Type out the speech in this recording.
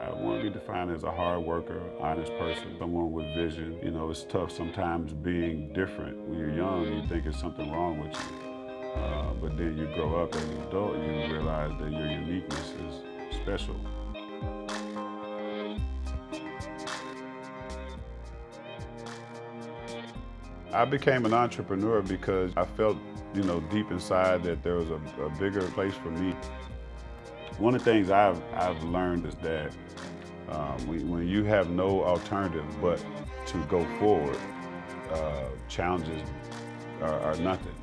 I want to be defined as a hard worker, honest person, someone with vision. You know, it's tough sometimes being different. When you're young, you think there's something wrong with you. Uh, but then you grow up as an adult, you realize that your uniqueness is special. I became an entrepreneur because I felt, you know, deep inside that there was a, a bigger place for me. One of the things I've, I've learned is that um, when, when, you have no alternative but to go forward, uh, challenges are, are nothing.